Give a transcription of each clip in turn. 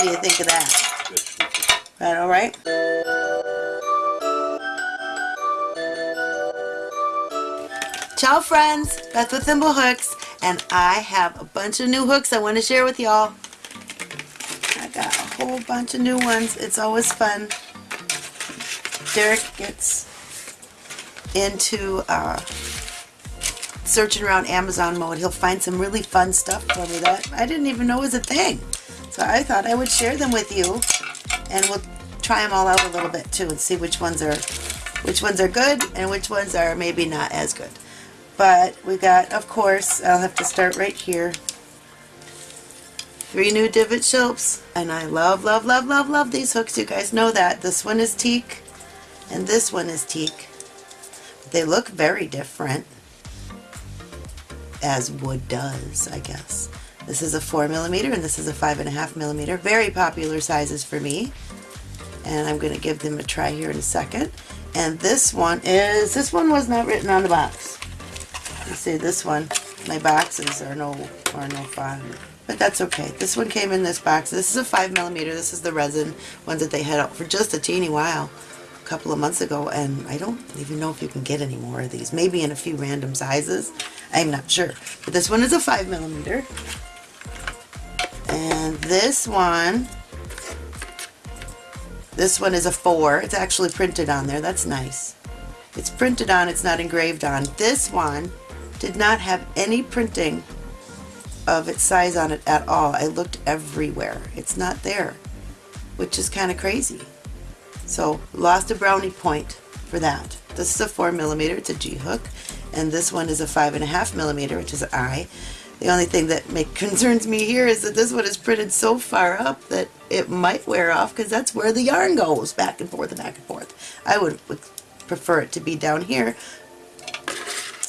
What do you think of that? That all right? Ciao friends, Beth with Thimble Hooks, and I have a bunch of new hooks I want to share with y'all. I got a whole bunch of new ones. It's always fun. Derek gets into uh, searching around Amazon mode. He'll find some really fun stuff for me that I didn't even know was a thing. So I thought I would share them with you, and we'll try them all out a little bit too, and see which ones are which ones are good and which ones are maybe not as good. But we got, of course, I'll have to start right here. Three new divot shelps, and I love, love, love, love, love these hooks. You guys know that. This one is teak, and this one is teak. They look very different, as wood does, I guess. This is a 4 millimeter, and this is a 5.5 millimeter. Very popular sizes for me, and I'm going to give them a try here in a second. And this one is, this one was not written on the box. You see this one, my boxes are no, are no fun. But that's okay. This one came in this box. This is a 5 millimeter. This is the resin ones that they had out for just a teeny while couple of months ago and I don't even know if you can get any more of these. Maybe in a few random sizes. I'm not sure. But this one is a 5 millimeter. And this one, this one is a 4. It's actually printed on there. That's nice. It's printed on, it's not engraved on. This one did not have any printing of its size on it at all. I looked everywhere. It's not there, which is kind of crazy. So lost a brownie point for that. This is a 4 millimeter. It's a G hook, and this one is a 5.5 millimeter, which is an I. The only thing that make, concerns me here is that this one is printed so far up that it might wear off because that's where the yarn goes back and forth and back and forth. I would, would prefer it to be down here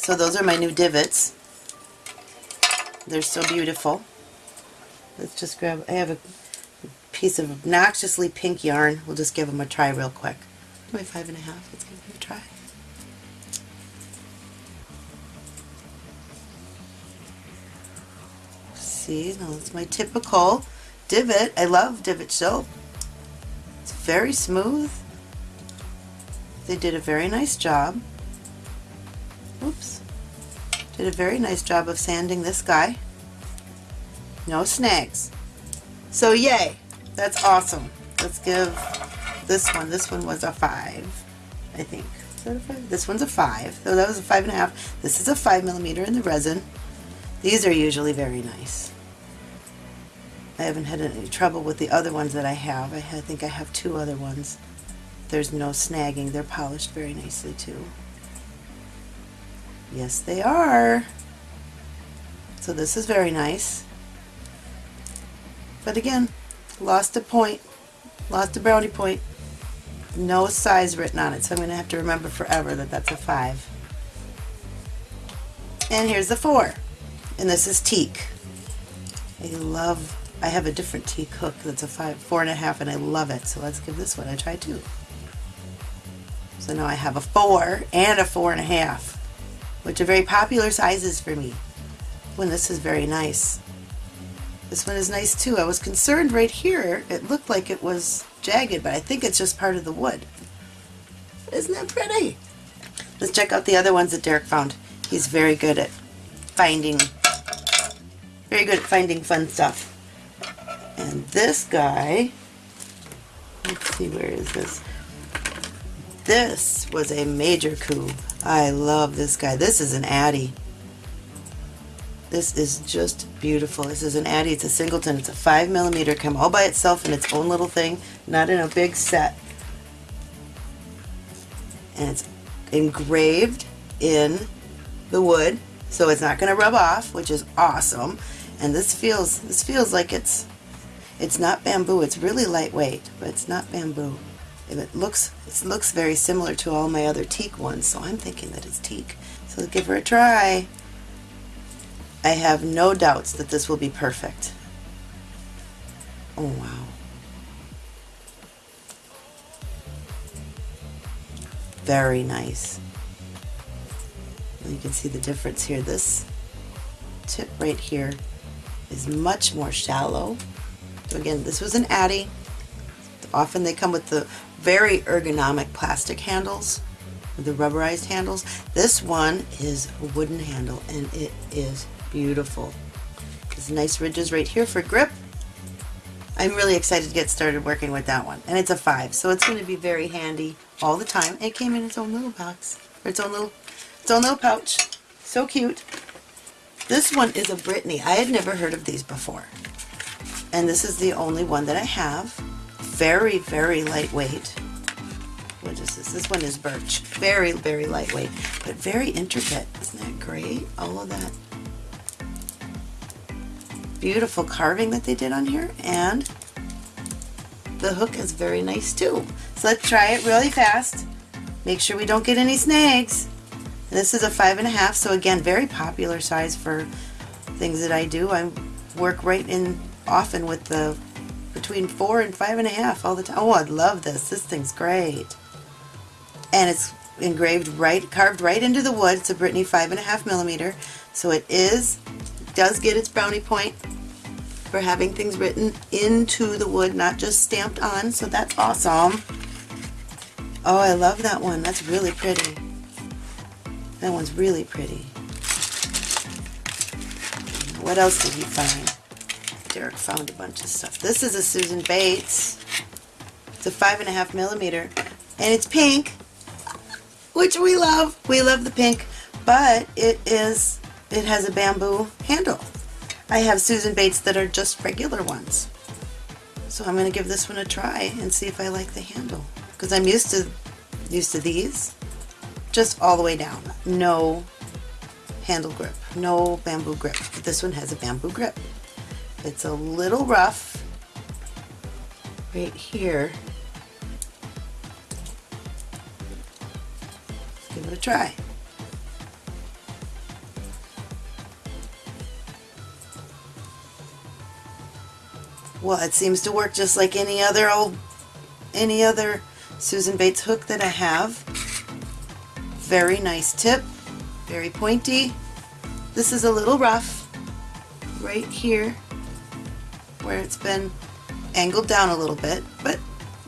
so those are my new divots. They're so beautiful. Let's just grab, I have a piece of obnoxiously pink yarn. We'll just give them a try real quick. My five and a half, let's give them a try. See, now it's my typical divot. I love divot soap. It's very smooth. They did a very nice job. Oops. Did a very nice job of sanding this guy. No snags. So yay, that's awesome. Let's give this one, this one was a 5, I think. Is that a 5? This one's a 5. So that was a 5.5. This is a 5 millimeter in the resin. These are usually very nice. I haven't had any trouble with the other ones that I have. I think I have two other ones. There's no snagging. They're polished very nicely too. Yes, they are. So this is very nice. But again, lost a point, lost a brownie point. No size written on it, so I'm going to have to remember forever that that's a 5. And here's the 4. And this is teak. I love, I have a different teak hook that's a 5, four and a half, and I love it. So let's give this one a try too. So now I have a 4 and a four and a half which are very popular sizes for me. When this is very nice. This one is nice too. I was concerned right here. It looked like it was jagged, but I think it's just part of the wood. Isn't that pretty? Let's check out the other ones that Derek found. He's very good at finding, very good at finding fun stuff. And this guy, let's see, where is this? This was a major coup. I love this guy. This is an Addi. This is just beautiful. This is an Addi. It's a singleton. It's a 5 millimeter. Come all by itself in its own little thing, not in a big set. And it's engraved in the wood, so it's not going to rub off, which is awesome. And this feels this feels like it's it's not bamboo. It's really lightweight, but it's not bamboo. It looks it looks very similar to all my other teak ones, so I'm thinking that it's teak. So give her a try. I have no doubts that this will be perfect. Oh wow. Very nice. You can see the difference here. This tip right here is much more shallow So again, this was an Addi. Often they come with the very ergonomic plastic handles, the rubberized handles. This one is a wooden handle and it is beautiful. There's nice ridges right here for grip. I'm really excited to get started working with that one. And it's a five, so it's going to be very handy all the time. It came in its own little box, or its own little, its own little pouch. So cute. This one is a Brittany. I had never heard of these before. And this is the only one that I have. Very, very lightweight. What is this? This one is birch. Very, very lightweight, but very intricate. Isn't that great? All of that beautiful carving that they did on here and the hook is very nice too. So let's try it really fast. Make sure we don't get any snags. This is a five and a half, so again, very popular size for things that I do. I work right in often with the between four and five and a half all the time. Oh, I love this. This thing's great. And it's engraved right, carved right into the wood. It's a Brittany five and a half millimeter. So it is, does get its brownie point for having things written into the wood, not just stamped on. So that's awesome. Oh, I love that one. That's really pretty. That one's really pretty. What else did he find? Derek found a bunch of stuff. This is a Susan Bates. It's a five and a half millimeter. And it's pink, which we love. We love the pink, but it is, it has a bamboo handle. I have Susan Bates that are just regular ones. So I'm going to give this one a try and see if I like the handle. Because I'm used to used to these just all the way down. No handle grip, no bamboo grip. But this one has a bamboo grip. It's a little rough right here. Try. Well, it seems to work just like any other old, any other Susan Bates hook that I have. Very nice tip, very pointy. This is a little rough right here where it's been angled down a little bit, but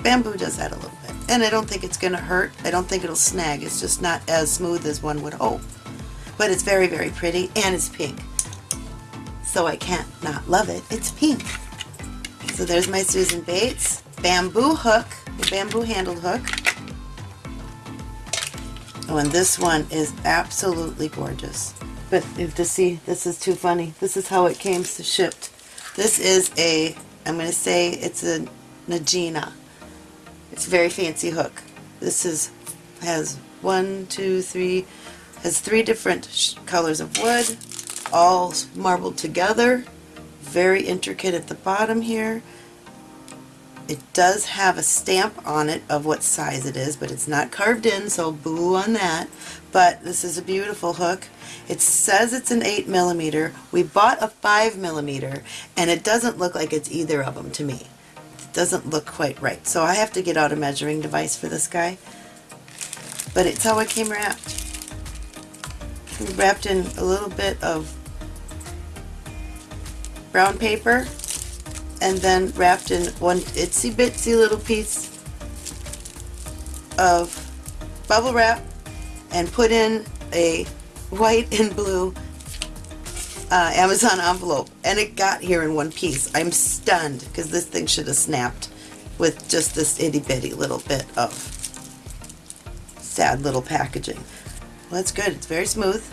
bamboo does that a little. And I don't think it's going to hurt. I don't think it'll snag. It's just not as smooth as one would hope. But it's very, very pretty and it's pink. So I can't not love it. It's pink. So there's my Susan Bates bamboo hook, the bamboo handled hook. Oh, and this one is absolutely gorgeous. But you have to see, this is too funny. This is how it came to shipped. This is a, I'm going to say it's a Najina. It's a very fancy hook. This is has one, two, three, has three different colors of wood, all marbled together very intricate at the bottom here. It does have a stamp on it of what size it is, but it's not carved in, so boo on that. But this is a beautiful hook. It says it's an 8 millimeter. We bought a 5 millimeter, and it doesn't look like it's either of them to me. Doesn't look quite right. So I have to get out a measuring device for this guy. But it's how it came wrapped. Wrapped in a little bit of brown paper and then wrapped in one itsy bitsy little piece of bubble wrap and put in a white and blue uh, Amazon envelope and it got here in one piece. I'm stunned because this thing should have snapped with just this itty bitty little bit of sad little packaging. Well, that's good. It's very smooth.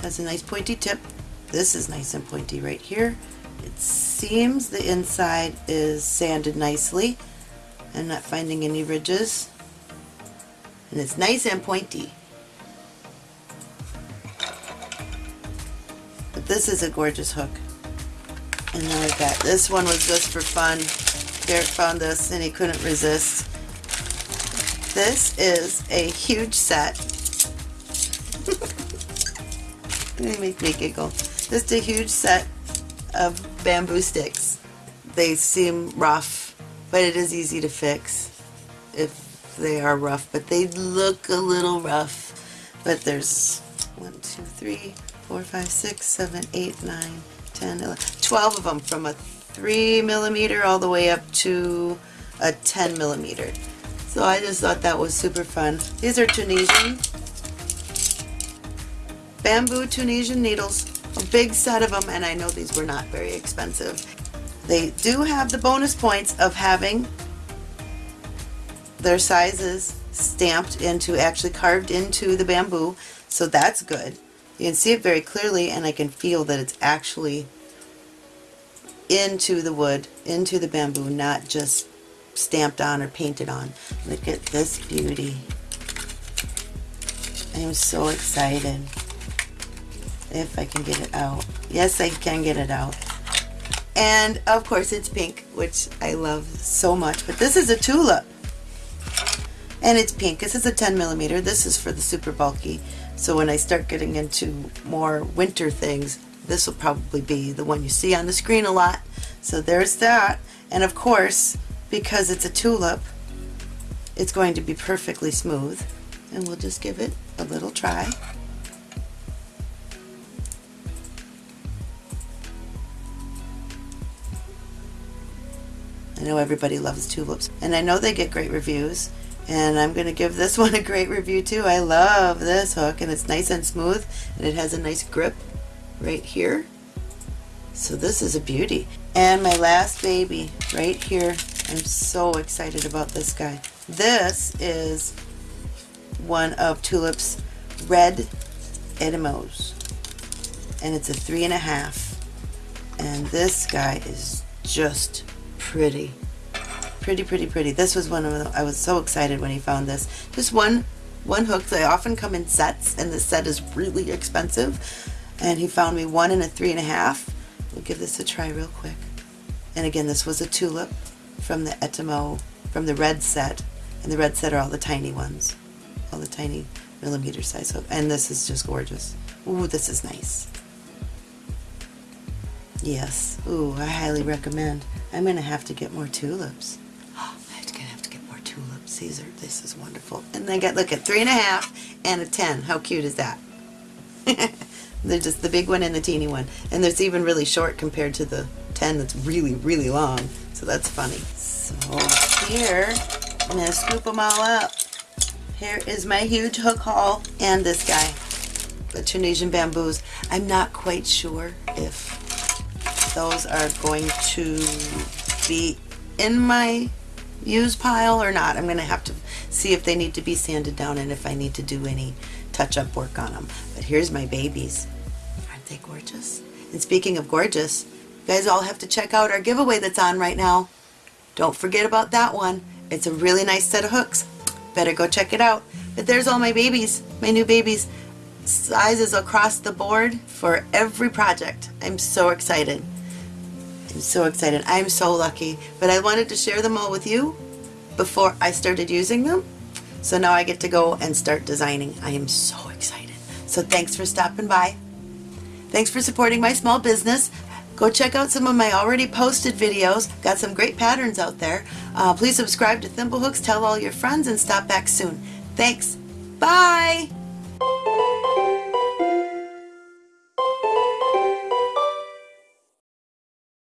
Has a nice pointy tip. This is nice and pointy right here. It seems the inside is sanded nicely. I'm not finding any ridges. And it's nice and pointy. But this is a gorgeous hook. And then I've got, this one was just for fun. Derek found this and he couldn't resist. This is a huge set. they make me giggle. Just a huge set of bamboo sticks. They seem rough, but it is easy to fix if they are rough, but they look a little rough. But there's 1, 2, 3, 4, 5, 6, 7, 8, 9, 10, 11, 12 of them from a 3 millimeter all the way up to a 10 millimeter. So I just thought that was super fun. These are Tunisian bamboo Tunisian needles, a big set of them, and I know these were not very expensive. They do have the bonus points of having their sizes stamped into, actually carved into the bamboo, so that's good. You can see it very clearly and I can feel that it's actually into the wood, into the bamboo, not just stamped on or painted on. Look at this beauty. I am so excited. If I can get it out. Yes, I can get it out. And of course it's pink, which I love so much. But this is a tulip. And it's pink. This is a 10 millimeter. This is for the super bulky. So when I start getting into more winter things, this will probably be the one you see on the screen a lot. So there's that. And of course, because it's a tulip, it's going to be perfectly smooth. And we'll just give it a little try. I know everybody loves tulips and I know they get great reviews and I'm going to give this one a great review too. I love this hook and it's nice and smooth and it has a nice grip right here. So this is a beauty. And my last baby right here. I'm so excited about this guy. This is one of Tulip's red Etimos and it's a three and a half and this guy is just pretty. Pretty, pretty, pretty. This was one of the, I was so excited when he found this. Just one, one hook. They often come in sets, and this set is really expensive. And he found me one and a three and a half. We'll give this a try real quick. And again, this was a tulip from the Etimo, from the red set. And the red set are all the tiny ones. All the tiny millimeter size hook. And this is just gorgeous. Ooh, this is nice. Yes. Ooh, I highly recommend. I'm going to have to get more tulips. Oh, I'm going to have tulips. Caesar, this is wonderful. And then get, look at three and a half and a 10. How cute is that? They're just the big one and the teeny one. And there's even really short compared to the 10 that's really, really long. So that's funny. So here, I'm going to scoop them all up. Here is my huge hook haul and this guy, the Tunisian bamboos. I'm not quite sure if those are going to be in my use pile or not. I'm going to have to see if they need to be sanded down and if I need to do any touch-up work on them. But here's my babies. Aren't they gorgeous? And speaking of gorgeous, you guys all have to check out our giveaway that's on right now. Don't forget about that one. It's a really nice set of hooks. Better go check it out. But there's all my babies, my new babies. Sizes across the board for every project. I'm so excited. I'm so excited. I'm so lucky. But I wanted to share them all with you before I started using them. So now I get to go and start designing. I am so excited. So thanks for stopping by. Thanks for supporting my small business. Go check out some of my already posted videos. Got some great patterns out there. Uh, please subscribe to Thimblehooks, tell all your friends, and stop back soon. Thanks. Bye!